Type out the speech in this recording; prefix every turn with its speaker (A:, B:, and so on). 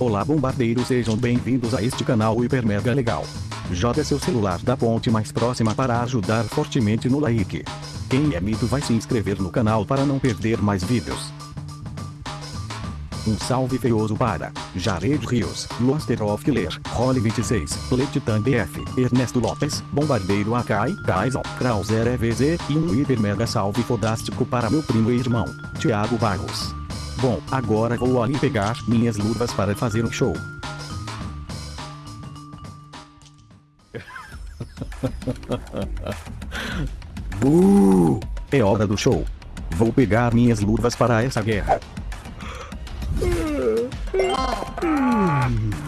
A: Olá bombardeiros sejam bem-vindos a este canal hiper mega legal. Joga seu celular da ponte mais próxima para ajudar fortemente no like. Quem é mito vai se inscrever no canal para não perder mais vídeos. Um salve feioso para Jared Rios, Luster of Killer, Holly 26, Letitan BF, Ernesto Lopes, Bombardeiro Akai, Kaisel, Krauser EVZ e um hiper mega salve fodástico para meu primo e irmão, Thiago Barros. Bom, agora vou ali pegar minhas luvas para fazer um show. Buuu! É hora do show. Vou pegar minhas luvas para essa guerra.